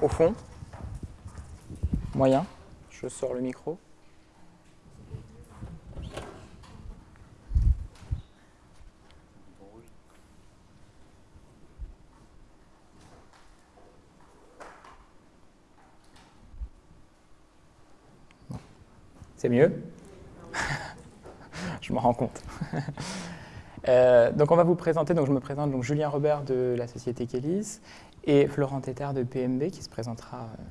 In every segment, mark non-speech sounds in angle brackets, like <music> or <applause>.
au fond. Moyen. Je sors le micro. C'est mieux? <laughs> Je m'en rends compte. <laughs> Euh, donc on va vous présenter, donc je me présente donc Julien Robert de la société Kélis et Florent Tétard de PMB qui se présentera euh,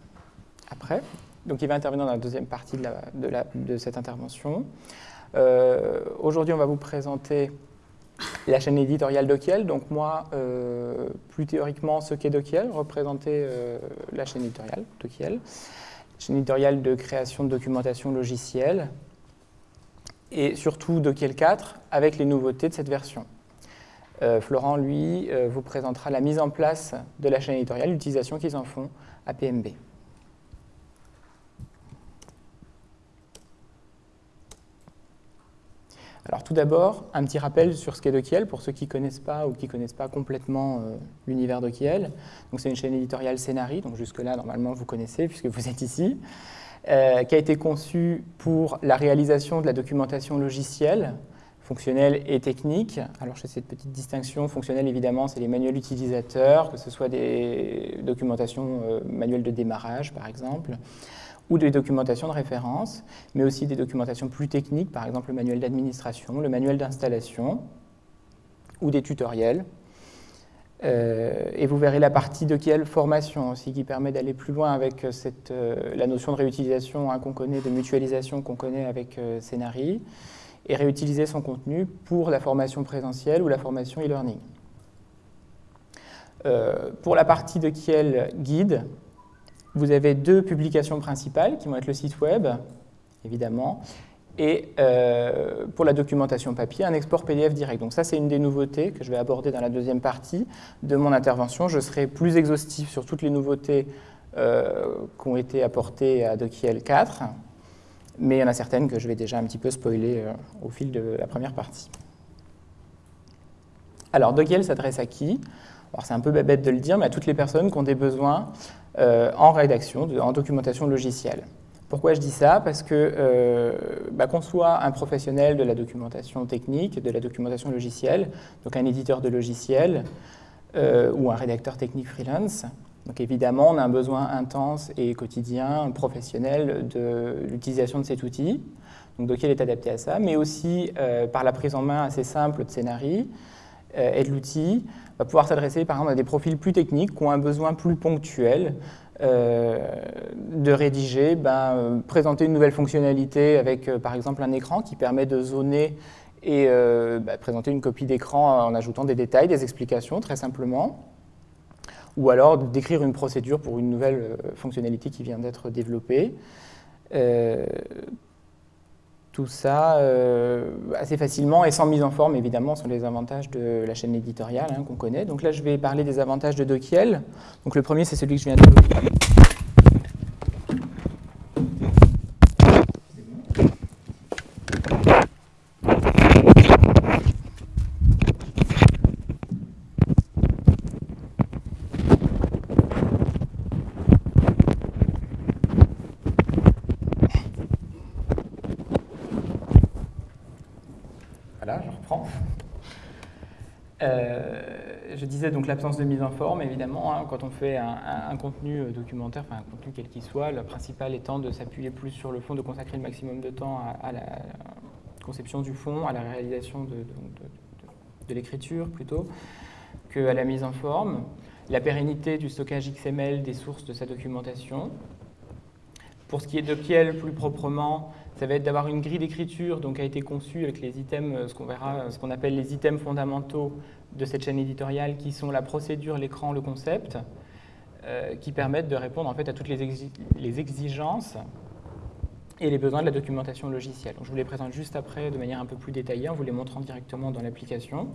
après. Donc il va intervenir dans la deuxième partie de, cette intervention. Euh, aujourd'hui on va vous présenter la chaîne éditoriale Dokiel. Donc moi, plus théoriquement, ce qu'est Dokiel, représenter la chaîne éditoriale Dokiel chaîne éditoriale de création de documentation logicielle, et surtout Dokiel 4 avec les nouveautés de cette version. Euh, Florent, lui, euh, vous présentera la mise en place de la chaîne éditoriale, l'utilisation qu'ils en font à PMB. Alors tout d'abord, un petit rappel sur ce qu'est Dokiel pour ceux qui ne connaissent pas ou qui ne connaissent pas complètement euh, l'univers Dokiel. c'est une chaîne éditoriale Scénarii, donc jusque-là, normalement, vous connaissez puisque vous êtes ici, euh, qui a été conçue pour la réalisation de la documentation logicielle, fonctionnelle et technique. Alors je cette petite distinction, fonctionnelle évidemment, c'est les manuels utilisateurs, que ce soit des documentations euh, manuels de démarrage par exemple, ou des documentations de référence, mais aussi des documentations plus techniques, par exemple le manuel d'administration, le manuel d'installation, ou des tutoriels. Euh, et vous verrez la partie de quelle formation aussi, qui permet d'aller plus loin avec cette, euh, la notion de réutilisation hein, qu'on connaît, de mutualisation qu'on connaît avec euh, Scénarii, et réutiliser son contenu pour la formation présentielle ou la formation e-learning. pour la partie de Kiel guide, vous avez deux publications principales qui vont être le site web, évidemment, et euh, pour la documentation papier, un export PDF direct. Donc ça, c'est une des nouveautés que je vais aborder dans la deuxième partie de mon intervention. Je serai plus exhaustif sur toutes les nouveautés euh, qui ont été apportées à DocIL 4, mais il y en a certaines que je vais déjà un petit peu spoiler euh, au fil de la première partie. Alors, DocIL s'adresse à qui? C'est un peu bête de le dire, mais à toutes les personnes qui ont des besoins en rédaction, en documentation logicielle. Pourquoi je dis ça? Parce que euh, bah, qu'on soit un professionnel de la documentation technique, de la documentation logicielle, donc un éditeur de logiciel euh, ou un rédacteur technique freelance, donc évidemment on a un besoin intense et quotidien, professionnel de l'utilisation de cet outil, donc Docker est adapté à ça, mais aussi par la prise en main assez simple de scénarii et de l'outil, va pouvoir s'adresser par exemple à des profils plus techniques qui ont un besoin plus ponctuel euh, de rédiger, ben, euh, présenter une nouvelle fonctionnalité avec euh, par exemple un écran qui permet de zoner et ben, présenter une copie d'écran en ajoutant des détails, des explications très simplement, ou alors d'écrire une procédure pour une nouvelle fonctionnalité qui vient d'être développée tout ça euh, assez facilement et sans mise en forme, évidemment, sont les avantages de la chaîne éditoriale hein, qu'on connaît. Donc là, je vais parler des avantages de Dokiel. Donc le premier, c'est celui que je viens de... donc l'absence de mise en forme, évidemment, hein, quand on fait un, contenu euh, documentaire, enfin un contenu quel qu'il soit, le principal étant de s'appuyer plus sur le fond, de consacrer le maximum de temps à, la conception du fond, à la réalisation de, de, l'écriture plutôt, qu'à la mise en forme, la pérennité du stockage XML des sources de sa documentation. Pour ce qui est de Kiel plus proprement, ça va être d'avoir une grille d'écriture donc a été conçue avec les items, euh, ce qu'on verra, euh, ce qu'on appelle les items fondamentaux de cette chaîne éditoriale qui sont la procédure, l'écran, le concept, euh, qui permettent de répondre en fait à toutes les, exigences et les besoins de la documentation logicielle. je vous les présente juste après de manière un peu plus détaillée en vous les montrant directement dans l'application.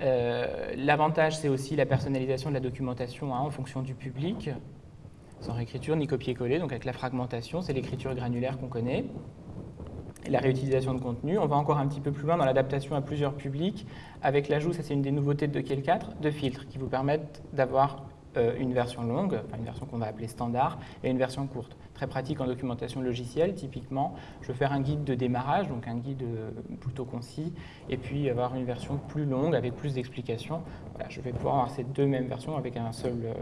L'avantage, c'est aussi la personnalisation de la documentation hein, en fonction du public sans réécriture ni copier-coller, donc avec la fragmentation, c'est l'écriture granulaire qu'on connaît. la réutilisation de contenu, on va encore un petit peu plus loin dans l'adaptation à plusieurs publics, avec l'ajout, ça c'est une des nouveautés de Kiel 4, de filtres qui vous permettent d'avoir une version longue, une version qu'on va appeler standard, et une version courte. Très pratique en documentation logicielle, typiquement, je veux faire un guide de démarrage, donc un guide plutôt concis, et puis avoir une version plus longue avec plus d'explications. Voilà, je vais pouvoir avoir ces deux mêmes versions avec un seul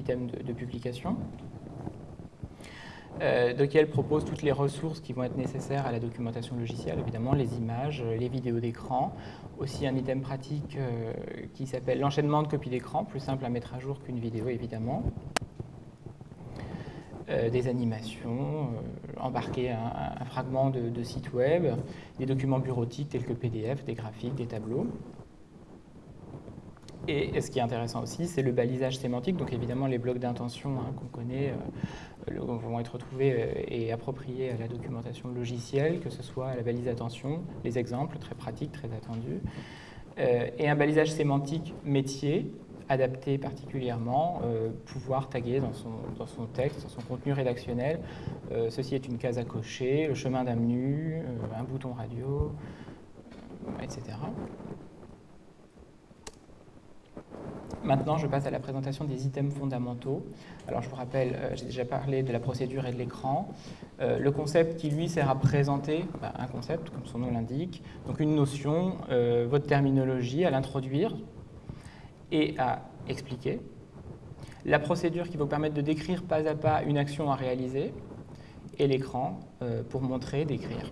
item de publication. Euh, Dockel propose toutes les ressources qui vont être nécessaires à la documentation logicielle, évidemment les images, les vidéos d'écran, aussi un item pratique euh, qui s'appelle l'enchaînement de copies d'écran, plus simple à mettre à jour qu'une vidéo évidemment. Euh, des animations, embarquer un, fragment de, de, site web, des documents bureautiques tels que PDF, des graphiques, des tableaux. Et, ce qui est intéressant aussi, c'est le balisage sémantique. Donc évidemment, les blocs d'intention hein, qu'on connaît euh, vont être retrouvés euh, et appropriés à la documentation logicielle, que ce soit à la balise d'attention, les exemples très pratiques, très attendus, euh, et un balisage sémantique métier, adapté particulièrement, pouvoir taguer dans son, dans son, texte, dans son contenu rédactionnel. ceci est une case à cocher, le chemin d'un menu, un bouton radio, etc. Maintenant, je passe à la présentation des items fondamentaux. Alors, je vous rappelle, euh, j'ai déjà parlé de la procédure et de l'écran. Euh, le concept qui, lui, sert à présenter bah, un concept, comme son nom l'indique, donc une notion, euh, votre terminologie, à l'introduire et à expliquer. La procédure qui va vous permettre de décrire pas à pas une action à réaliser et l'écran pour montrer, décrire.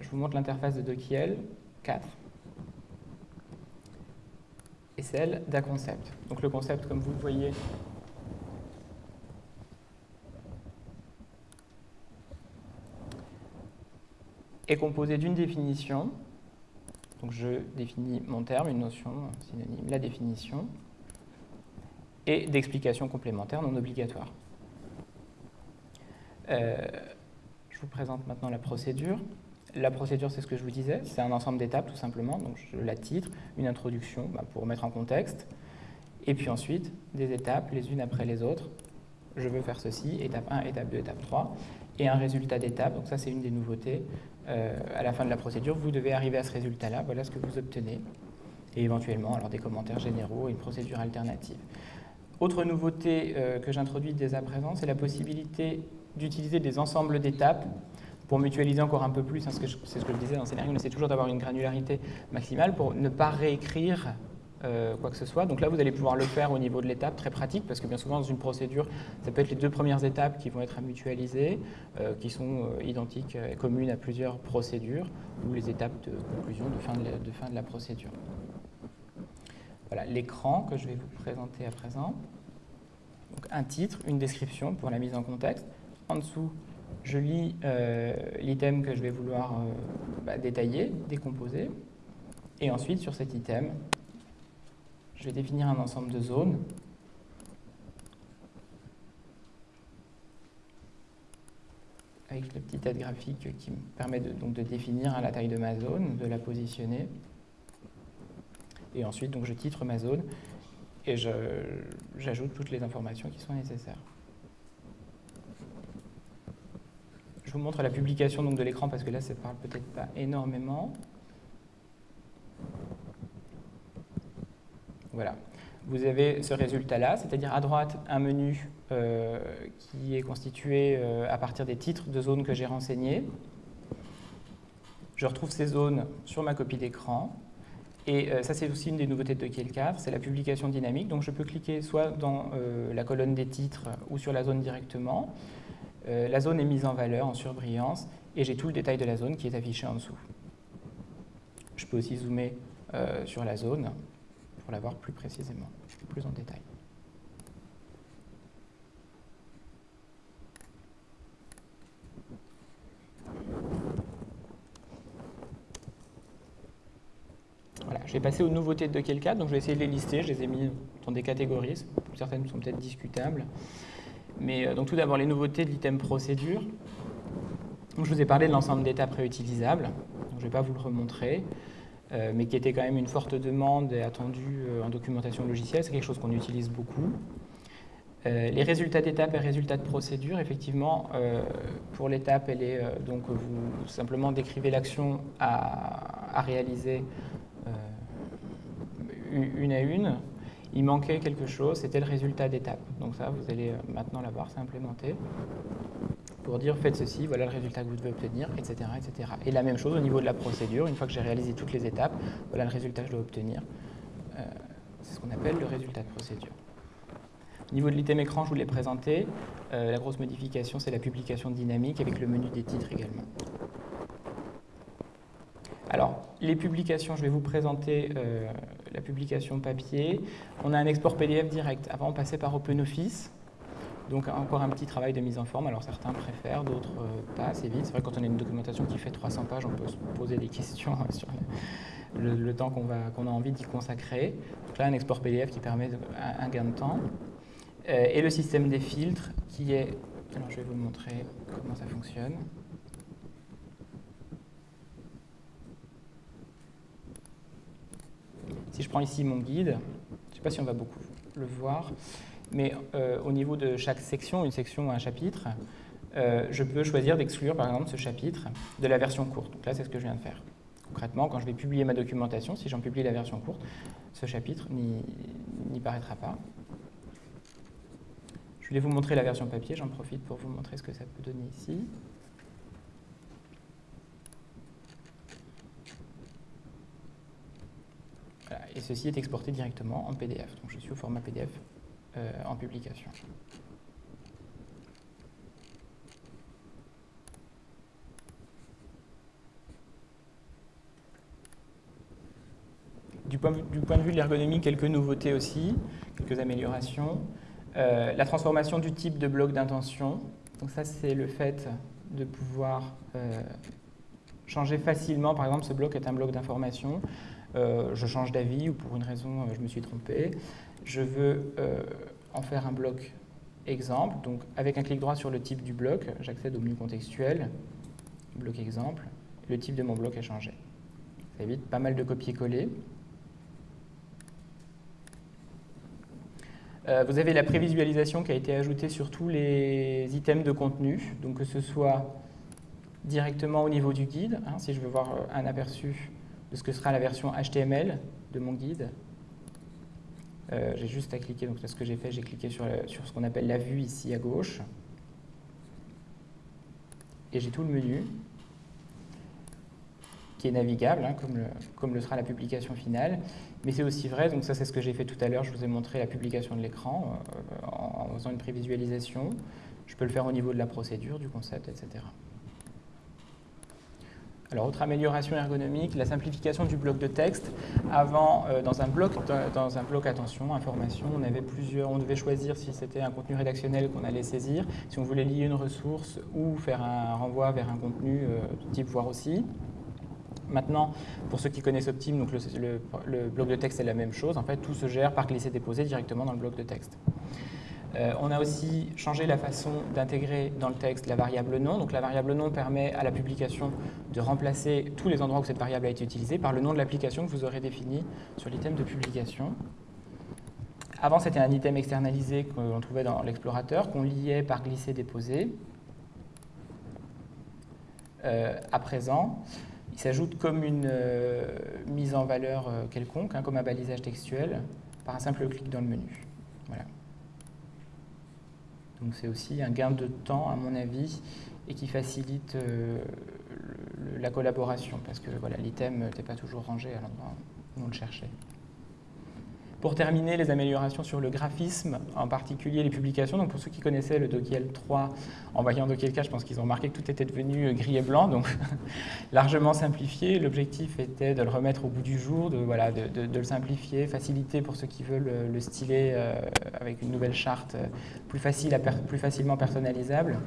Je vous montre l'interface de Dokiel 4 et celle d'un concept. Donc le concept, comme vous le voyez, est composé d'une définition. Donc je définis mon terme, une notion, synonyme, la définition, et d'explications complémentaires non obligatoires. Euh, je vous présente maintenant la procédure. La procédure, c'est ce que je vous disais, c'est un ensemble d'étapes tout simplement. Donc je la titre, une introduction bah, pour mettre en contexte, et puis ensuite des étapes les unes après les autres. Je veux faire ceci, étape 1, étape 2, étape 3, et un résultat d'étape. Donc ça, c'est une des nouveautés. Euh, à la fin de la procédure, vous devez arriver à ce résultat-là. Voilà ce que vous obtenez. Et éventuellement, alors des commentaires généraux et une procédure alternative. Autre nouveauté euh, que j'introduis dès à présent, c'est la possibilité d'utiliser des ensembles d'étapes pour mutualiser encore un peu plus, hein, c'est ce que je disais dans le scénario, on essaie toujours d'avoir une granularité maximale pour ne pas réécrire euh, quoi que ce soit. Donc là, vous allez pouvoir le faire au niveau de l'étape, très pratique, parce que bien souvent, dans une procédure, ça peut être les deux premières étapes qui vont être à mutualiser, euh, qui sont euh, identiques et communes à plusieurs procédures, ou les étapes de conclusion, de fin de la, de fin de la procédure. Voilà l'écran que je vais vous présenter à présent. Donc, un titre, une description pour la mise en contexte. En dessous, je lis euh, l'item que je vais vouloir euh, bah, détailler, décomposer, et ensuite sur cet item, je vais définir un ensemble de zones avec le petit aide graphique qui me permet de, donc de définir la taille de ma zone, de la positionner. Et ensuite, donc, je titre ma zone et j'ajoute toutes les informations qui sont nécessaires. Je vous montre la publication donc, de l'écran parce que là, ça ne parle peut-être pas énormément. Voilà. Vous avez ce résultat-là, c'est-à-dire à droite, un menu euh, qui est constitué euh, à partir des titres de zones que j'ai renseignées. Je retrouve ces zones sur ma copie d'écran. Et euh, ça, c'est aussi une des nouveautés de Kielcave, c'est la publication dynamique. Donc je peux cliquer soit dans la colonne des titres ou sur la zone directement. Euh, la zone est mise en valeur, en surbrillance, et j'ai tout le détail de la zone qui est affiché en dessous. Je peux aussi zoomer euh, sur la zone pour la voir plus précisément, plus en détail. Voilà, je vais passer aux nouveautés de Kelka, donc je vais essayer de les lister, je les ai mis dans des catégories, certaines sont peut-être discutables. Mais euh, donc tout d'abord, les nouveautés de l'item procédure. je vous ai parlé de l'ensemble d'étapes réutilisables. je ne vais pas vous le remontrer, euh, mais qui était quand même une forte demande et attendue euh, en documentation logicielle. C'est quelque chose qu'on utilise beaucoup. Les résultats d'étape et résultats de procédure, effectivement, pour l'étape, elle est donc vous simplement décrivez l'action à, réaliser une à une. Il manquait quelque chose, c'était le résultat d'étape. Donc ça, vous allez maintenant l'avoir, c'est implémenté pour dire faites ceci, voilà le résultat que vous devez obtenir, etc., etc. Et la même chose au niveau de la procédure, une fois que j'ai réalisé toutes les étapes, voilà le résultat que je dois obtenir. c'est ce qu'on appelle le résultat de procédure. Au niveau de l'item écran, je vous l'ai présenté. Euh, la grosse modification, c'est la publication dynamique avec le menu des titres également. Alors, les publications, je vais vous présenter euh, la publication papier. On a un export PDF direct. Avant, on passait par OpenOffice. Donc, encore un petit travail de mise en forme. Alors, certains préfèrent, d'autres euh, pas assez vite. C'est vrai quand on a une documentation qui fait 300 pages, on peut se poser des questions <laughs> sur le, temps qu'on a envie d'y consacrer. Donc là, un export PDF qui permet un gain de temps. Euh, et le système des filtres qui est... Alors je vais vous montrer comment ça fonctionne. Si je prends ici mon guide, je ne sais pas si on va beaucoup le voir, mais euh, au niveau de chaque section, une section ou un chapitre, euh, je peux choisir d'exclure par exemple ce chapitre de la version courte. Donc là, c'est ce que je viens de faire. Concrètement, quand je vais publier ma documentation, si j'en publie la version courte, ce chapitre n'y paraîtra pas. Je vais vous montrer la version papier, j'en profite pour vous montrer ce que ça peut donner ici. Et ceci est exporté directement en PDF. Donc je suis au format PDF euh, en publication. Du point, de vue de l'ergonomie, quelques nouveautés aussi, quelques améliorations. Euh, la transformation du type de bloc d'intention. Donc ça, c'est le fait de pouvoir euh, changer facilement. Par exemple, ce bloc est un bloc d'information. Euh, je change d'avis ou pour une raison, je me suis trompé. Je veux en faire un bloc exemple. Donc avec un clic droit sur le type du bloc, j'accède au menu contextuel, bloc exemple. Le type de mon bloc a changé. Ça évite pas mal de copier-coller. Euh, vous avez la prévisualisation qui a été ajoutée sur tous les items de contenu, donc que ce soit directement au niveau du guide, hein, si je veux voir euh, un aperçu de ce que sera la version HTML de mon guide. Euh, j'ai juste à cliquer, donc c'est ce que j'ai fait, j'ai cliqué sur, sur ce qu'on appelle la vue ici à gauche. Et j'ai tout le menu qui est navigable, hein, comme, le, comme, le, sera la publication finale. Mais c'est aussi vrai, donc ça c'est ce que j'ai fait tout à l'heure, je vous ai montré la publication de l'écran euh, en, faisant une prévisualisation. Je peux le faire au niveau de la procédure, du concept, etc. Alors, autre amélioration ergonomique, la simplification du bloc de texte. Avant, euh, dans, un bloc, dans un bloc attention, information, on avait plusieurs, on devait choisir si c'était un contenu rédactionnel qu'on allait saisir, si on voulait lier une ressource ou faire un renvoi vers un contenu euh, type voir aussi. Maintenant, pour ceux qui connaissent Optim, donc le, bloc de texte est la même chose. En fait, tout se gère par glisser-déposer directement dans le bloc de texte. Euh, on a aussi changé la façon d'intégrer dans le texte la variable nom. Donc la variable nom permet à la publication de remplacer tous les endroits où cette variable a été utilisée par le nom de l'application que vous aurez défini sur l'item de publication. Avant, c'était un item externalisé qu'on trouvait dans l'explorateur, qu'on liait par glisser-déposer. Euh, à présent, il s'ajoute comme une euh, mise en valeur quelconque, hein, comme un balisage textuel, par un simple clic dans le menu. Voilà. Donc c'est aussi un gain de temps, à mon avis, et qui facilite euh, la collaboration, parce que voilà, l'item n'était pas toujours rangé à l'endroit où on le cherchait. Pour terminer, les améliorations sur le graphisme, en particulier les publications. Donc pour ceux qui connaissaient le Dokiel 3, en voyant Dokiel 4, je pense qu'ils ont remarqué que tout était devenu euh, gris et blanc, donc <laughs> largement simplifié. L'objectif était de le remettre au bout du jour, de, voilà, de, le simplifier, faciliter pour ceux qui veulent euh, le styler euh, avec une nouvelle charte plus, facile plus facilement personnalisable.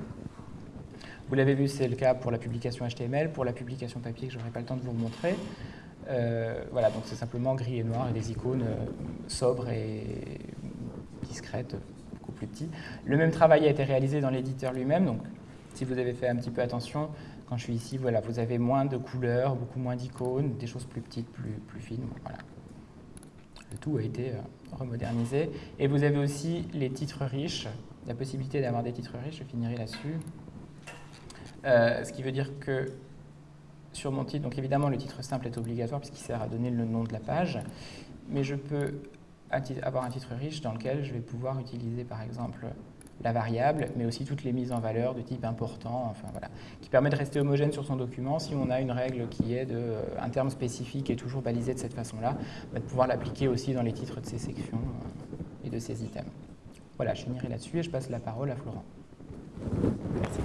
Vous l'avez vu, c'est le cas pour la publication HTML, pour la publication papier que je n'aurai pas le temps de vous montrer. Euh, voilà, donc c'est simplement gris et noir et des icônes euh, sobres et discrètes, beaucoup plus petits. Le même travail a été réalisé dans l'éditeur lui-même, donc si vous avez fait un petit peu attention, quand je suis ici, voilà, vous avez moins de couleurs, beaucoup moins d'icônes, des choses plus petites, plus, fines. Voilà. tout a été remodernisé. Et vous avez aussi les titres riches, la possibilité d'avoir des titres riches, je finirai là-dessus. ce qui veut dire que sur mon titre, donc évidemment le titre simple est obligatoire puisqu'il sert à donner le nom de la page, mais je peux avoir un titre riche dans lequel je vais pouvoir utiliser par exemple la variable, mais aussi toutes les mises en valeur de type important, enfin voilà, qui permet de rester homogène sur son document si on a une règle qui est de euh, un terme spécifique et toujours balisé de cette façon-là, bah, de pouvoir l'appliquer aussi dans les titres de ces sections euh, et de ces items. Voilà, je finirai là-dessus et je passe la parole à Florent. Merci.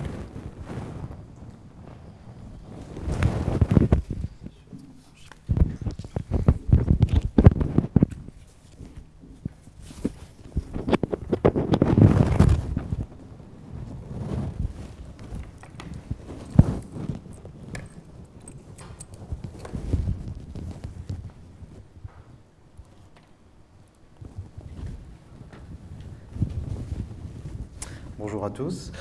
Bonjour tous.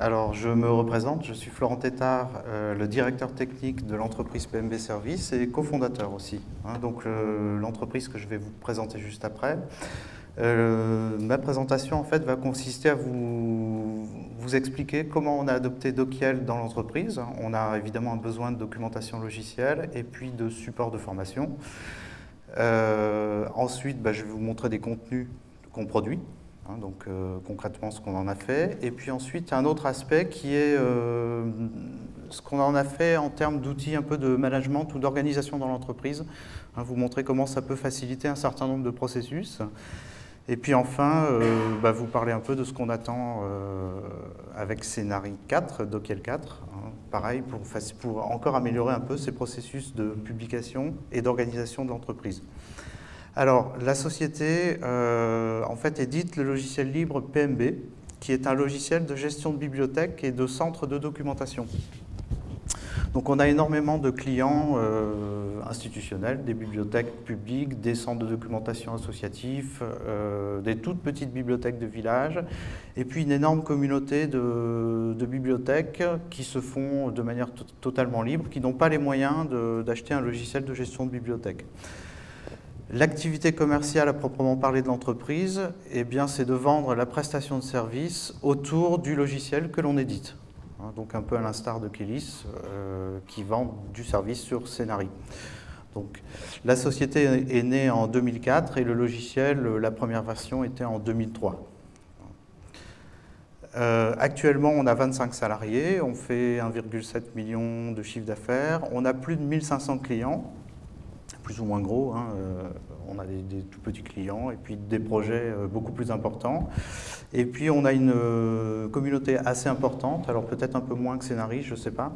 Alors, je me représente, je suis Florent Tétard, euh, le directeur technique de l'entreprise PMB Service et cofondateur aussi. Hein. donc, l'entreprise que je vais vous présenter juste après. Euh, ma présentation, en fait, va consister à vous, expliquer comment on a adopté Dokiel dans l'entreprise. On a évidemment un besoin de documentation logicielle et puis de support de formation. Euh, ensuite, bah, je vais vous montrer des contenus qu'on produit Hein, donc euh, concrètement ce qu'on en a fait. Et puis ensuite, un autre aspect qui est euh, ce qu'on en a fait en termes d'outils un peu de management ou d'organisation dans l'entreprise. Hein, vous montrer comment ça peut faciliter un certain nombre de processus. Et puis enfin, euh, bah, vous parler un peu de ce qu'on attend avec Scénarii 4, Dokiel 4, hein, pareil, pour encore améliorer un peu ces processus de publication et d'organisation de l'entreprise. Alors, la société, euh, en fait, édite le logiciel libre PMB, qui est un logiciel de gestion de bibliothèque et de centre de documentation. Donc on a énormément de clients euh, institutionnels, des bibliothèques publiques, des centres de documentation associatifs, euh, des toutes petites bibliothèques de village, et puis une énorme communauté de, de bibliothèques qui se font de manière totalement libre, qui n'ont pas les moyens d'acheter un logiciel de gestion de bibliothèque. L'activité commerciale à proprement parler de l'entreprise, eh c'est de vendre la prestation de service autour du logiciel que l'on édite. Hein, donc un peu à l'instar de Kélis, euh, qui vend du service sur Scénarii. Donc, la société est née en 2004 et le logiciel, la première version, était en 2003. Euh, actuellement, on a 25 salariés, on fait 1,7 million de chiffre d'affaires, on a plus de 1500 clients, plus ou moins gros. Hein, euh, on a des, tout petits clients et puis des projets euh, beaucoup plus importants. Et puis on a une euh, communauté assez importante, alors peut-être un peu moins que Scénarii, je ne sais pas.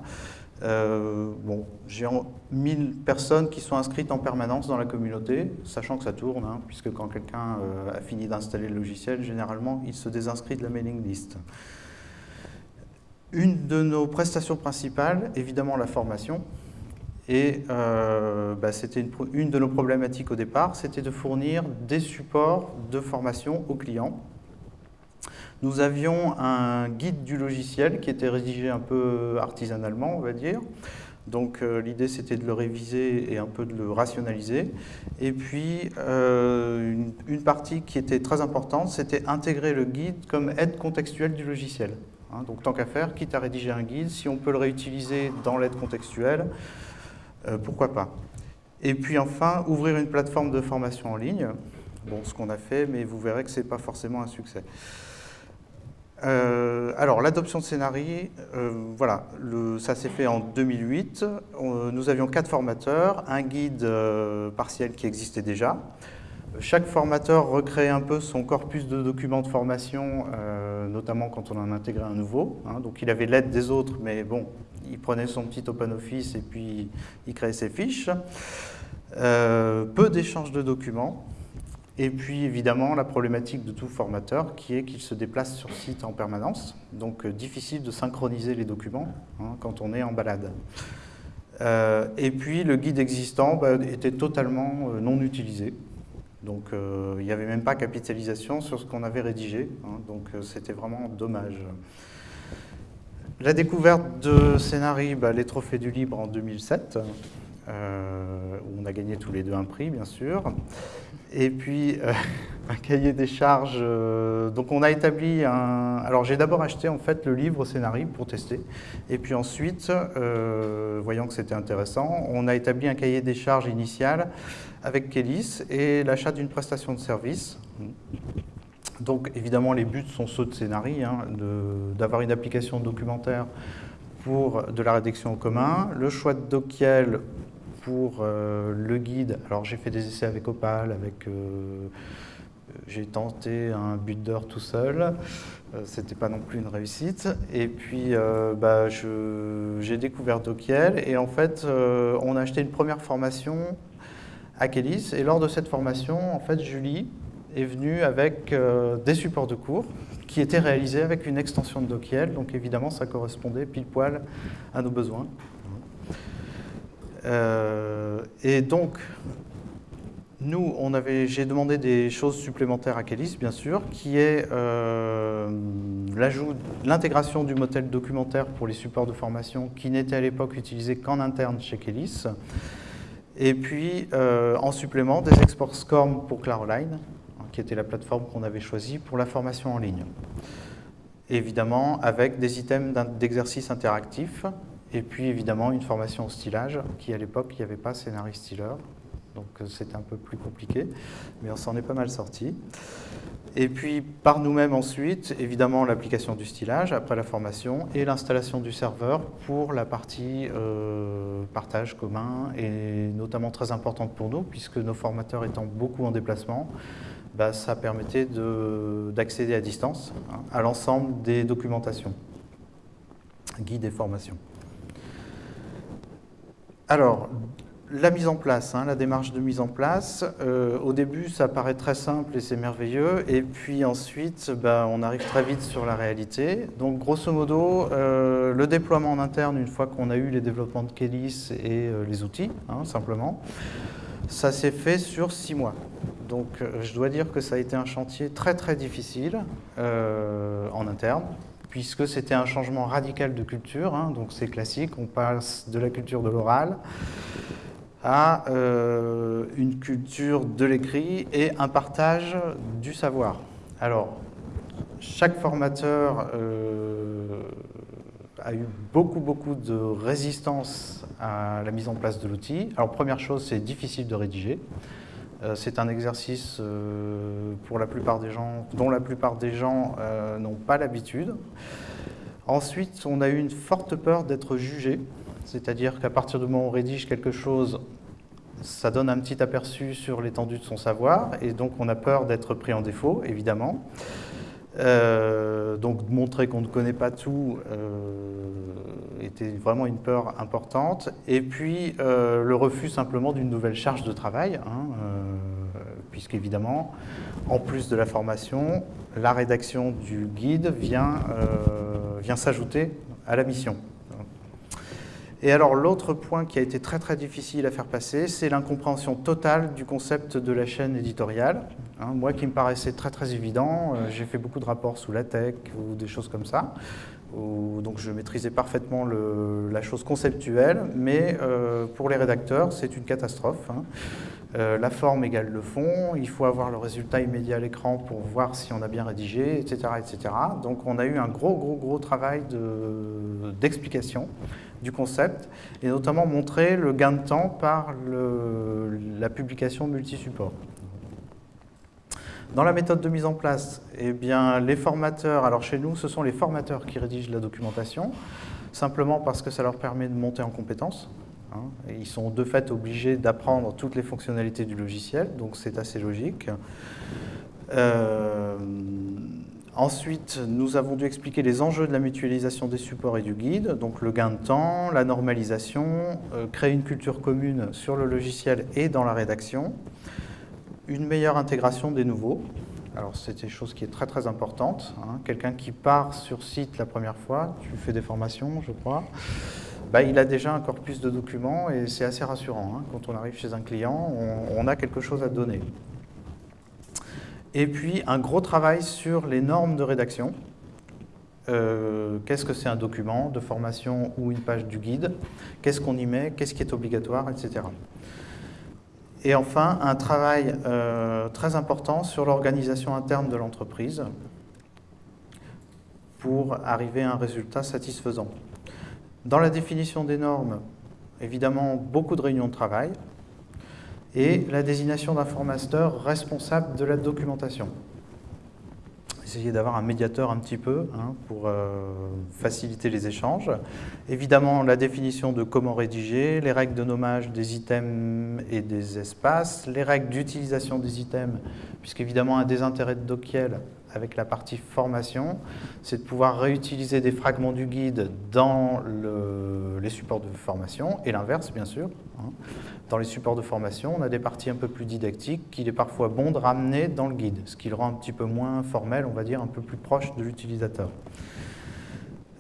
bon, j'ai 1000 personnes qui sont inscrites en permanence dans la communauté, sachant que ça tourne, hein, puisque quand quelqu'un a fini d'installer le logiciel, généralement, il se désinscrit de la mailing list. Une de nos prestations principales, évidemment la formation, et euh, bah, c'était une, de nos problématiques au départ, c'était de fournir des supports de formation aux clients. Nous avions un guide du logiciel qui était rédigé un peu artisanalement, on va dire. Donc euh, l'idée c'était de le réviser et un peu de le rationaliser. Et puis euh, une, partie qui était très importante, c'était intégrer le guide comme aide contextuelle du logiciel. Hein, donc tant qu'à faire, quitte à rédiger un guide, si on peut le réutiliser dans l'aide contextuelle, pourquoi pas Et puis enfin, ouvrir une plateforme de formation en ligne. Bon, ce qu'on a fait, mais vous verrez que ce n'est pas forcément un succès. Euh, alors, l'adoption de scénarii, euh, voilà, ça s'est fait en 2008. nous avions quatre formateurs, un guide partiel qui existait déjà. Chaque formateur recrée un peu son corpus de documents de formation, notamment quand on en intégrait un nouveau. Hein. donc, il avait l'aide des autres, mais bon, il prenait son petit OpenOffice et puis il créait ses fiches. Euh, peu d'échanges de documents. Et puis évidemment la problématique de tout formateur qui est qu'il se déplace sur site en permanence. Donc euh, difficile de synchroniser les documents hein, quand on est en balade. Euh, et puis le guide existant bah, était totalement non utilisé. Donc il n'y avait même pas capitalisation sur ce qu'on avait rédigé. Hein. donc c'était vraiment dommage. La découverte de Scénarii, bah, les trophées du libre en 2007. euh, où on a gagné tous les deux un prix, bien sûr. Et puis, euh, <laughs> un cahier des charges. Euh, donc, on a établi un... Alors, j'ai d'abord acheté, en fait, le livre scénario pour tester. Et puis ensuite, voyant que c'était intéressant, on a établi un cahier des charges initial avec Kélis et l'achat d'une prestation de service. Donc, évidemment, les buts sont ceux de scénario, hein, d'avoir une application documentaire pour de la rédaction en commun, le choix de Dokiel pour euh, le guide. Alors j'ai fait des essais avec Opal, avec euh, j'ai tenté un d'heure tout seul, euh, c'était pas non plus une réussite. Et puis bah, j'ai découvert Dokiel et en fait on a acheté une première formation à Kélis et lors de cette formation en fait Julie est venue avec des supports de cours qui étaient réalisés avec une extension de Dokiel, donc évidemment ça correspondait pile poil à nos besoins. Euh, et donc, nous, j'ai demandé des choses supplémentaires à Kélis, bien sûr, qui est euh, l'intégration du modèle documentaire pour les supports de formation qui n'était à l'époque utilisé qu'en interne chez Kélis. Et puis, euh, en supplément, des exports SCORM pour Claroline, hein, qui était la plateforme qu'on avait choisie pour la formation en ligne. Évidemment, avec des items d'exercice interactifs et puis évidemment une formation au stylage, qui à l'époque, il n'y avait pas scénariste styleur. Donc euh, c'était un peu plus compliqué, mais on s'en est pas mal sorti. Et puis par nous-mêmes ensuite, évidemment l'application du stylage après la formation et l'installation du serveur pour la partie euh, partage commun et notamment très importante pour nous puisque nos formateurs étant beaucoup en déplacement, bah, ça permettait d'accéder à distance hein, à l'ensemble des documentations, guides et formations. Alors, la mise en place, hein, la démarche de mise en place, euh, au début ça paraît très simple et c'est merveilleux, et puis ensuite ben, on arrive très vite sur la réalité. Donc grosso modo, euh, le déploiement en interne, une fois qu'on a eu les développements de Kélis et euh, les outils, hein, simplement, ça s'est fait sur six mois. Donc je dois dire que ça a été un chantier très très difficile en interne, puisque c'était un changement radical de culture, hein, donc c'est classique, on passe de la culture de l'oral à euh, une culture de l'écrit et un partage du savoir. Alors, chaque formateur euh, a eu beaucoup, beaucoup de résistance à la mise en place de l'outil. Alors, première chose, c'est difficile de rédiger. Euh, c'est un exercice pour la plupart des gens, dont la plupart des gens n'ont pas l'habitude. Ensuite, on a eu une forte peur d'être jugé, c'est-à-dire qu'à partir du moment où on rédige quelque chose, ça donne un petit aperçu sur l'étendue de son savoir, et donc on a peur d'être pris en défaut, évidemment. donc montrer qu'on ne connaît pas tout était vraiment une peur importante. Et puis le refus simplement d'une nouvelle charge de travail. Hein, puisqu'évidemment, en plus de la formation, la rédaction du guide vient, euh, vient s'ajouter à la mission. Et alors l'autre point qui a été très très difficile à faire passer, c'est l'incompréhension totale du concept de la chaîne éditoriale. Hein, moi qui me paraissait très très évident, euh, j'ai fait beaucoup de rapports sous la tech ou des choses comme ça, donc je maîtrisais parfaitement la chose conceptuelle, mais euh, pour les rédacteurs c'est une catastrophe. Hein. Euh, la forme égale le fond, il faut avoir le résultat immédiat à l'écran pour voir si on a bien rédigé, etc., etc. Donc on a eu un gros, gros, gros travail d'explication du concept, et notamment montrer le gain de temps par la publication multi-support. Dans la méthode de mise en place, eh bien, les formateurs, alors chez nous, ce sont les formateurs qui rédigent la documentation, simplement parce que ça leur permet de monter en compétences. Hein, ils sont de fait obligés d'apprendre toutes les fonctionnalités du logiciel, donc c'est assez logique. Euh, ensuite, nous avons dû expliquer les enjeux de la mutualisation des supports et du guide, donc le gain de temps, la normalisation, euh, créer une culture commune sur le logiciel et dans la rédaction, une meilleure intégration des nouveaux. Alors c'est une chose qui est très très importante. Hein. Quelqu'un qui part sur site la première fois, tu fais des formations je crois, bah, il a déjà un corpus de documents et c'est assez rassurant. Hein. Quand on arrive chez un client, on, a quelque chose à donner. Et puis, un gros travail sur les normes de rédaction. euh, qu'est-ce que c'est un document de formation ou une page du guide, qu'est-ce qu'on y met, qu'est-ce qui est obligatoire, etc. Et enfin, un travail euh, très important sur l'organisation interne de l'entreprise pour arriver à un résultat satisfaisant. Dans la définition des normes, évidemment, beaucoup de réunions de travail et la désignation d'un formateur responsable de la documentation essayer d'avoir un médiateur un petit peu hein, pour euh, faciliter les échanges. Évidemment, la définition de comment rédiger, les règles de nommage des items et des espaces, les règles d'utilisation des items, puisqu'évidemment, un des intérêts de Dokiel avec la partie formation, c'est de pouvoir réutiliser des fragments du guide dans les supports de formation, et l'inverse, bien sûr. Hein. Dans les supports de formation, on a des parties un peu plus didactiques qu'il est parfois bon de ramener dans le guide, ce qui le rend un petit peu moins formel, on va dire, un peu plus proche de l'utilisateur.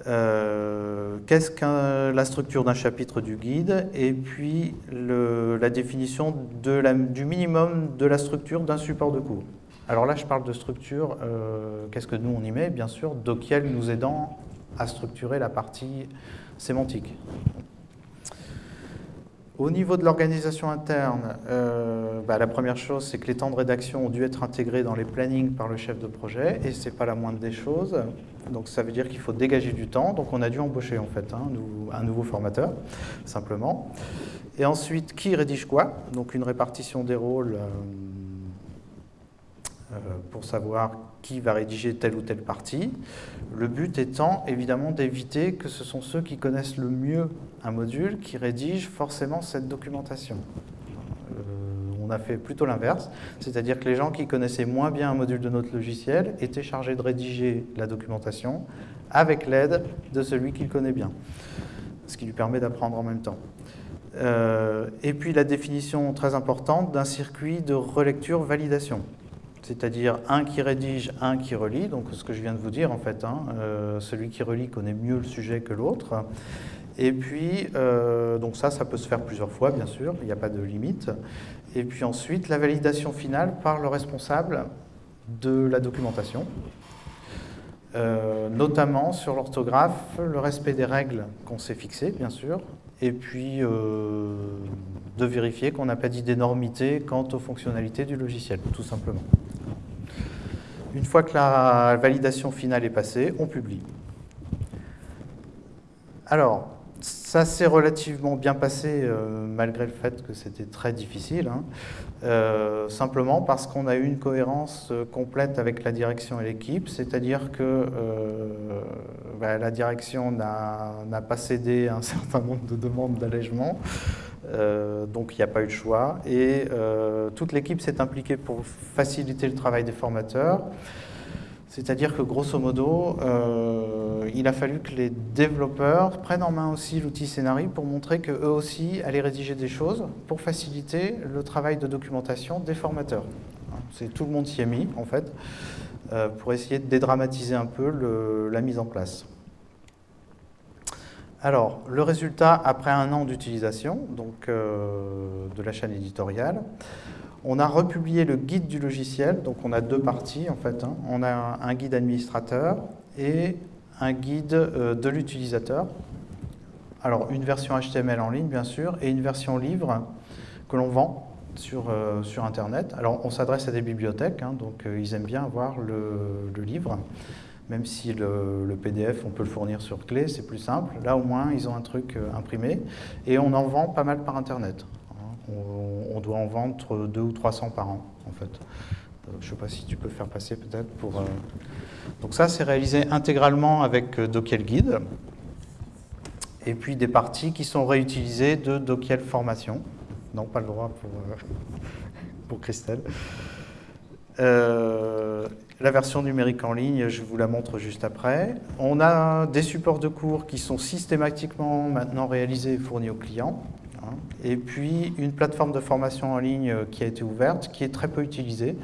Euh, qu'est-ce que la structure d'un chapitre du guide et puis la définition du minimum de la structure d'un support de cours? Alors là, je parle de structure, euh, qu'est-ce que nous on y met Bien sûr, Dokiel nous aidant à structurer la partie sémantique. Au niveau de l'organisation interne, euh, bah, la première chose, c'est que les temps de rédaction ont dû être intégrés dans les plannings par le chef de projet, et ce n'est pas la moindre des choses. Donc ça veut dire qu'il faut dégager du temps, donc on a dû embaucher en fait hein, un nouveau formateur, simplement. Et ensuite, qui rédige quoi? Donc une répartition des rôles euh, pour savoir qui va rédiger telle ou telle partie. Le but étant évidemment d'éviter que ce sont ceux qui connaissent le mieux un module qui rédigent forcément cette documentation. Euh, on a fait plutôt l'inverse, c'est-à-dire que les gens qui connaissaient moins bien un module de notre logiciel étaient chargés de rédiger la documentation avec l'aide de celui qui le connaît bien, ce qui lui permet d'apprendre en même temps. Euh, et puis la définition très importante d'un circuit de relecture-validation c'est-à-dire un qui rédige, un qui relit, donc ce que je viens de vous dire en fait, hein, euh, celui qui relit connaît mieux le sujet que l'autre. Et puis, euh, donc ça, ça peut se faire plusieurs fois, bien sûr, il n'y a pas de limite. Et puis ensuite, la validation finale par le responsable de la documentation, euh, notamment sur l'orthographe, le respect des règles qu'on s'est fixées, bien sûr, et puis de vérifier qu'on n'a pas dit d'énormité quant aux fonctionnalités du logiciel, tout simplement. Une fois que la validation finale est passée, on publie. Alors, ça s'est relativement bien passé, euh, malgré le fait que c'était très difficile, hein. euh, simplement parce qu'on a eu une cohérence euh, complète avec la direction et l'équipe, c'est-à-dire que bah, la direction n'a pas cédé à un <laughs> certain nombre de demandes d'allègement, donc il n'y a pas eu de choix. Et toute l'équipe s'est impliquée pour faciliter le travail des formateurs. C'est-à-dire que grosso modo, il a fallu que les développeurs prennent en main aussi l'outil Scénario pour montrer qu'eux aussi allaient rédiger des choses pour faciliter le travail de documentation des formateurs. Tout le monde s'y est mis, en fait, pour essayer de dédramatiser un peu la mise en place. Alors, le résultat après un an d'utilisation donc euh, de la chaîne éditoriale, on a republié le guide du logiciel, donc on a deux parties en fait. Hein. On a un guide administrateur et un guide euh, de l'utilisateur. Alors, une version HTML en ligne, bien sûr, et une version livre que l'on vend sur, euh, sur Internet. Alors, on s'adresse à des bibliothèques, hein, donc ils aiment bien avoir le, livre même si le, PDF, on peut le fournir sur clé, c'est plus simple. Là, au moins, ils ont un truc euh, imprimé. Et on en vend pas mal par Internet. Hein. On, doit en vendre 2 ou 300 par an, en fait. Euh, je ne sais pas si tu peux faire passer peut-être pour... Euh, donc ça, c'est réalisé intégralement avec Dokiel Guide. Et puis des parties qui sont réutilisées de Dokiel Formation. Non, pas le droit pour, <laughs> pour Christelle. Euh, la version numérique en ligne, je vous la montre juste après. On a des supports de cours qui sont systématiquement maintenant réalisés et fournis aux clients. Hein. Et puis une plateforme de formation en ligne qui a été ouverte, qui est très peu utilisée.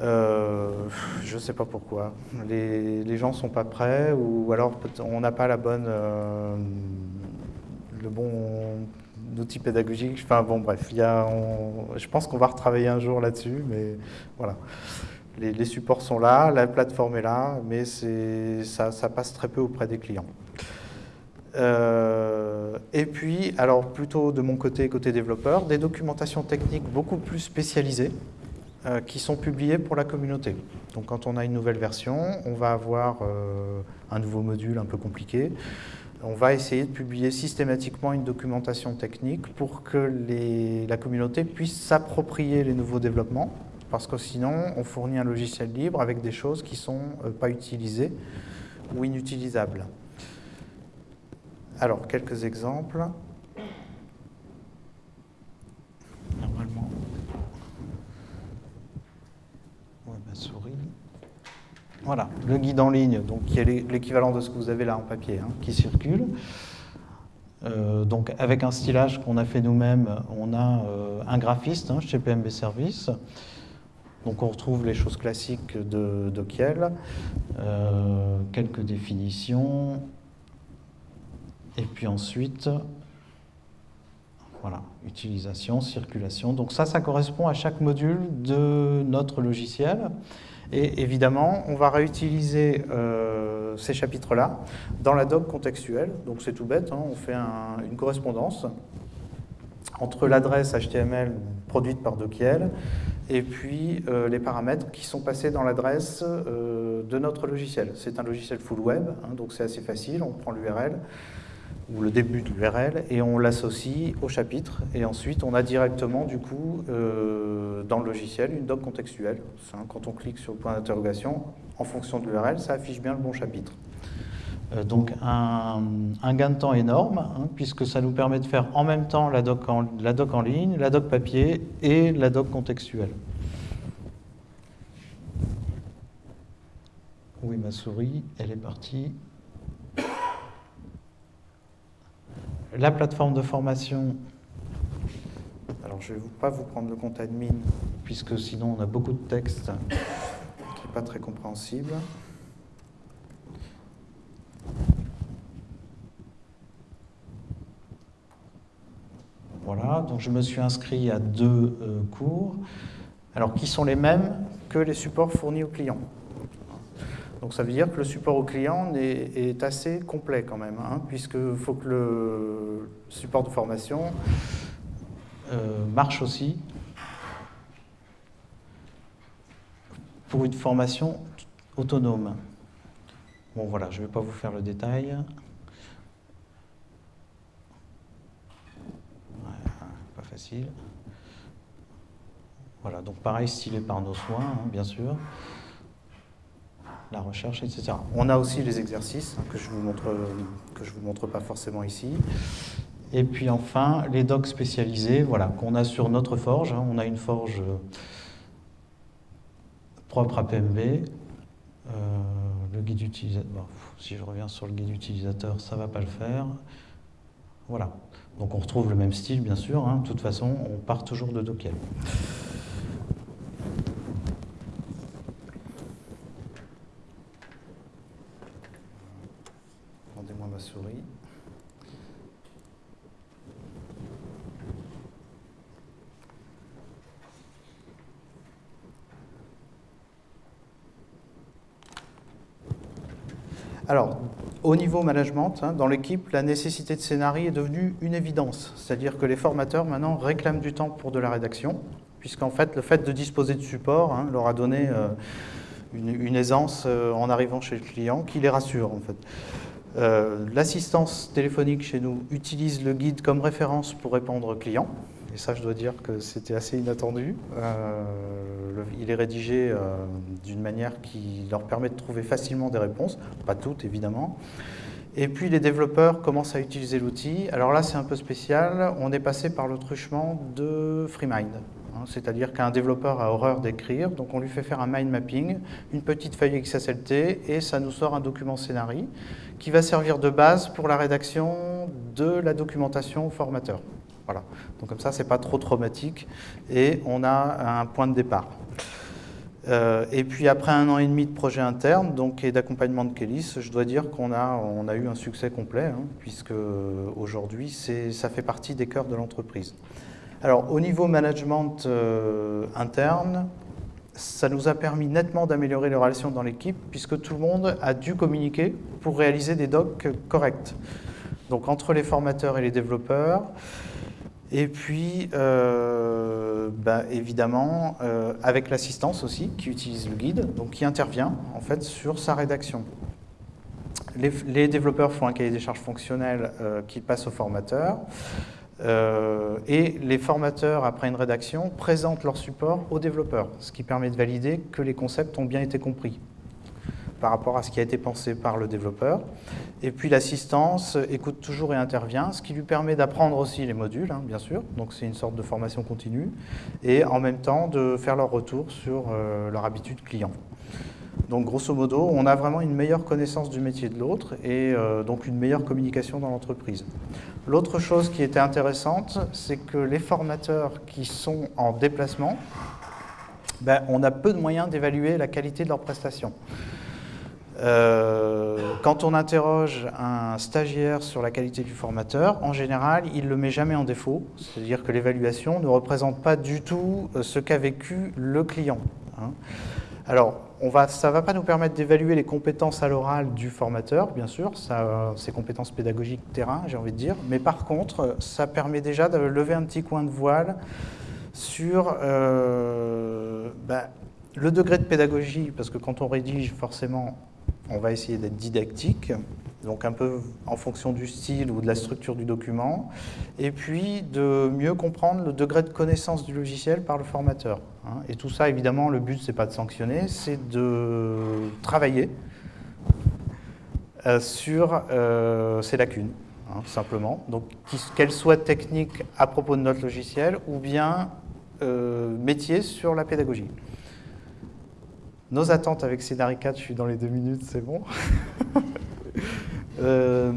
Euh, je ne sais pas pourquoi. Les, gens ne sont pas prêts ou alors on n'a pas la bonne, euh, le bon outil pédagogique. Enfin bon, bref, y a, je pense qu'on va retravailler un jour là-dessus, mais voilà. Les, supports sont là, la plateforme est là, mais ça, passe très peu auprès des clients. Euh, et puis, alors plutôt de mon côté, côté développeur, des documentations techniques beaucoup plus spécialisées qui sont publiées pour la communauté. Donc quand on a une nouvelle version, on va avoir euh, un nouveau module un peu compliqué. On va essayer de publier systématiquement une documentation technique pour que la communauté puisse s'approprier les nouveaux développements, parce que sinon on fournit un logiciel libre avec des choses qui ne sont pas utilisées ou inutilisables. Alors, quelques exemples. Normalement. ma souris. Voilà, le guide en ligne, donc qui est l'équivalent de ce que vous avez là en papier, hein, qui circule. Euh, donc avec un stylage qu'on a fait nous-mêmes, on a euh, un graphiste hein, chez PMB Service. Donc on retrouve les choses classiques de, de Kiel, euh, quelques définitions, et puis ensuite, voilà, utilisation, circulation. Donc ça, ça correspond à chaque module de notre logiciel. Et évidemment, on va réutiliser euh, ces chapitres-là dans la doc contextuelle. Donc c'est tout bête, hein. on fait une correspondance entre l'adresse HTML produite par Dokiel et puis euh, les paramètres qui sont passés dans l'adresse euh, de notre logiciel. C'est un logiciel full web, hein, donc c'est assez facile, on prend l'URL, ou le début de l'URL, et on l'associe au chapitre. Et ensuite, on a directement, du coup, euh, dans le logiciel, une doc contextuelle. Quand on clique sur le point d'interrogation, en fonction de l'URL, ça affiche bien le bon chapitre. Euh, donc un, gain de temps énorme, hein, puisque ça nous permet de faire en même temps la doc en, la doc en ligne, la doc papier et la doc contextuelle. Oui, ma souris, elle est partie. La plateforme de formation, alors je ne vais pas vous prendre le compte admin, puisque sinon on a beaucoup de texte qui n'est pas très compréhensible. Voilà, donc je me suis inscrit à deux euh, cours, alors qui sont les mêmes que les supports fournis aux clients? Donc ça veut dire que le support au client est, assez complet quand même, hein, puisqu'il faut que le support de formation euh, marche aussi pour une formation autonome. Bon voilà, je ne vais pas vous faire le détail. pas facile. Voilà, donc pareil, stylé par nos soins, hein, bien sûr la recherche, etc. On a aussi les exercices que je je vous montre pas forcément ici. Et puis enfin, les docs spécialisés, voilà, qu'on a sur notre forge. Hein. On a une forge propre à PMB. Euh, si je reviens sur le guide utilisateur, ça ne va pas le faire. Voilà. Donc on retrouve le même style, bien sûr. Hein. De toute façon, on part toujours de Dockel. souris. Alors, au niveau management, hein, dans l'équipe, la nécessité de scénario est devenue une évidence. C'est-à-dire que les formateurs, maintenant, réclament du temps pour de la rédaction, puisqu'en fait, le fait de disposer de support hein, leur a donné euh, une, aisance euh, en arrivant chez le client qui les rassure, en fait. Euh, l'assistance téléphonique chez nous utilise le guide comme référence pour répondre aux clients. Et ça, je dois dire que c'était assez inattendu. Il est rédigé euh, d'une manière qui leur permet de trouver facilement des réponses, pas toutes évidemment. Et puis les développeurs commencent à utiliser l'outil. Alors là, c'est un peu spécial. On est passé par le truchement de FreeMind. Hein, c'est-à-dire qu'un développeur a horreur d'écrire, donc on lui fait faire un mind mapping, une petite feuille XSLT, et ça nous sort un document scénarii qui va servir de base pour la rédaction de la documentation au formateur. Voilà. Donc comme ça, c'est pas trop traumatique et on a un point de départ. Euh, et puis après un an et demi de projet interne donc, et d'accompagnement de Kélis, je dois dire qu'on a, on a eu un succès complet, hein, puisque aujourd'hui, ça fait partie des cœurs de l'entreprise. Alors au niveau management euh, interne, ça nous a permis nettement d'améliorer les relations dans l'équipe puisque tout le monde a dû communiquer pour réaliser des docs corrects. Donc entre les formateurs et les développeurs, et puis, euh, bah, évidemment, euh, avec l'assistance aussi, qui utilise le guide, donc qui intervient en fait sur sa rédaction. Les, développeurs font un cahier des charges fonctionnel euh, qui passe au formateur. et les formateurs, après une rédaction, présentent leur support aux développeurs, ce qui permet de valider que les concepts ont bien été compris par rapport à ce qui a été pensé par le développeur. Et puis l'assistance écoute toujours et intervient, ce qui lui permet d'apprendre aussi les modules, hein, bien sûr, donc c'est une sorte de formation continue, et en même temps de faire leur retour sur euh, leur habitude client. Donc grosso modo, on a vraiment une meilleure connaissance du métier de l'autre et euh, donc une meilleure communication dans l'entreprise. L'autre chose qui était intéressante, c'est que les formateurs qui sont en déplacement, ben, on a peu de moyens d'évaluer la qualité de leurs prestations. Euh, quand on interroge un stagiaire sur la qualité du formateur, en général, il ne le met jamais en défaut, c'est-à-dire que l'évaluation ne représente pas du tout euh, ce qu'a vécu le client. Hein. Alors, ça ne va pas nous permettre d'évaluer les compétences à l'oral du formateur, bien sûr, ça, ses compétences pédagogiques terrain, j'ai envie de dire, mais par contre, ça permet déjà de lever un petit coin de voile sur euh, ben, le degré de pédagogie, parce que quand on rédige, forcément, on va essayer d'être didactique, donc un peu en fonction du style ou de la structure du document, et puis de mieux comprendre le degré de connaissance du logiciel par le formateur. Hein. Et tout ça, évidemment, le but, c'est pas de sanctionner, c'est de travailler euh, sur euh, ces lacunes, hein, simplement. Donc, qu'elles soient techniques à propos de notre logiciel, ou bien euh, métier sur la pédagogie. Nos attentes avec Scénarii 4, je suis dans les deux minutes, c'est bon. <laughs> Euh,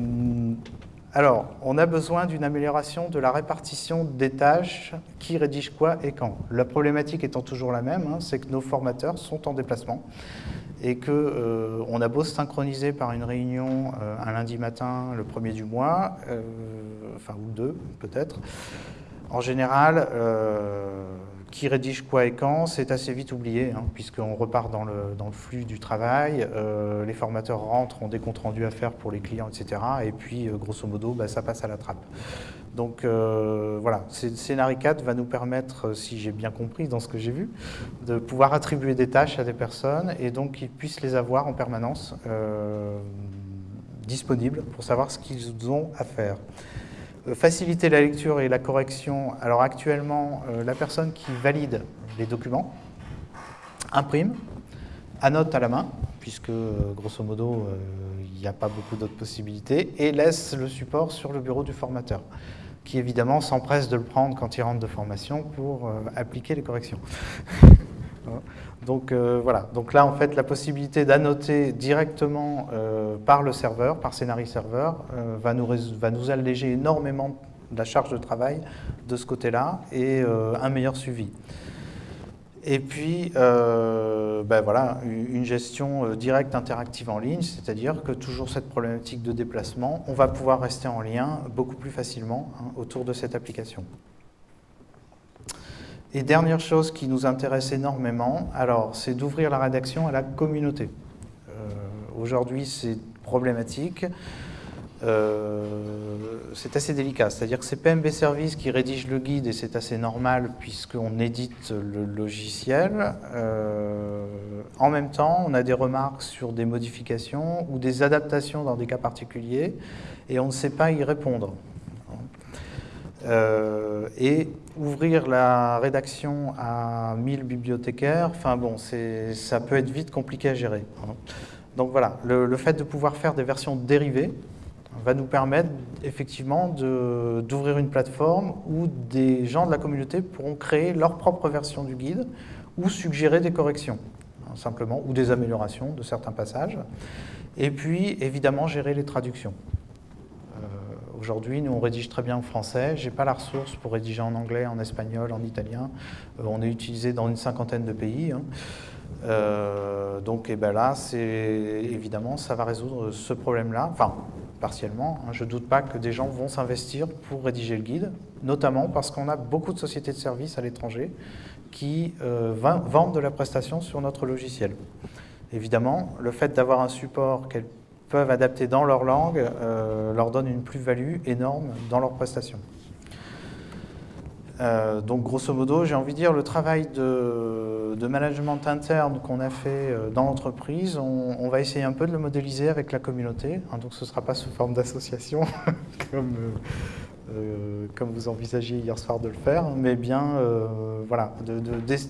alors, on a besoin d'une amélioration de la répartition des tâches, qui rédige quoi et quand? La problématique étant toujours la même, hein, c'est que nos formateurs sont en déplacement et qu'on euh, a beau se synchroniser par une réunion euh, un lundi matin, le premier du mois, enfin ou deux peut-être, en général, qui rédige quoi et quand, c'est assez vite oublié, hein, puisqu'on repart dans le, dans le, flux du travail, euh, les formateurs rentrent, ont des comptes rendus à faire pour les clients, etc. Et puis, euh, grosso modo, bah, ça passe à la trappe. Donc euh, voilà, Scénarii 4 va nous permettre, si j'ai bien compris dans ce que j'ai vu, de pouvoir attribuer des tâches à des personnes et donc qu'ils puissent les avoir en permanence disponibles pour savoir ce qu'ils ont à faire. Euh, faciliter la lecture et la correction. Alors actuellement, euh, la personne qui valide les documents imprime, annote à la main, puisque euh, grosso modo, il n'y a pas beaucoup d'autres possibilités, et laisse le support sur le bureau du formateur, qui évidemment s'empresse de le prendre quand il rentre de formation pour appliquer les corrections. <laughs> Donc euh, voilà, donc là en fait la possibilité d'annoter directement euh, par le serveur, par Scénarii serveur, euh, va, nous, alléger énormément la charge de travail de ce côté-là et un meilleur suivi. Et puis, ben voilà, une gestion directe interactive en ligne, c'est-à-dire que toujours cette problématique de déplacement, on va pouvoir rester en lien beaucoup plus facilement hein, autour de cette application. Et dernière chose qui nous intéresse énormément, alors c'est d'ouvrir la rédaction à la communauté. Euh, aujourd'hui, c'est problématique. Euh, c'est assez délicat, c'est-à-dire que c'est PMB Service qui rédige le guide et c'est assez normal puisqu'on édite le logiciel. Euh, en même temps, on a des remarques sur des modifications ou des adaptations dans des cas particuliers et on ne sait pas y répondre. Euh, et ouvrir la rédaction à 1000 bibliothécaires, enfin bon, ça peut être vite compliqué à gérer. Hein. Donc voilà, le, fait de pouvoir faire des versions dérivées va nous permettre effectivement d'ouvrir une plateforme où des gens de la communauté pourront créer leur propre version du guide ou suggérer des corrections, hein, simplement, ou des améliorations de certains passages. Et puis, évidemment, gérer les traductions. Aujourd'hui, nous, on rédige très bien en français. Je n'ai pas la ressource pour rédiger en anglais, en espagnol, en italien. Euh, on est utilisé dans une cinquantaine de pays. Hein. Euh, donc et eh ben là, évidemment, ça va résoudre ce problème-là. Enfin, partiellement. Hein. Je ne doute pas que des gens vont s'investir pour rédiger le guide, notamment parce qu'on a beaucoup de sociétés de services à l'étranger qui euh, vendent de la prestation sur notre logiciel. Évidemment, le fait d'avoir un support qu'elles peuvent adapter dans leur langue euh, leur donne une plus-value énorme dans leur prestation. Euh, donc grosso modo, j'ai envie de dire, le travail de, management interne qu'on a fait euh, dans l'entreprise, on, va essayer un peu de le modéliser avec la communauté. Hein, donc ce ne sera pas sous forme d'association, <laughs> comme, comme vous envisagiez hier soir de le faire, mais bien voilà,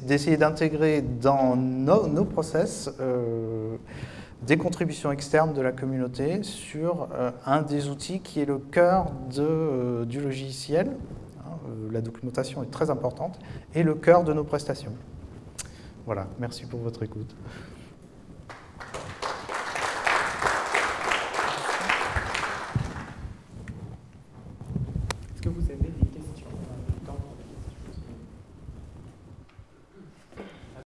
d'essayer d'intégrer dans nos process des contributions externes de la communauté sur un des outils qui est le cœur de, du logiciel, euh, la documentation est très importante, et le cœur de nos prestations. Voilà, merci pour votre écoute.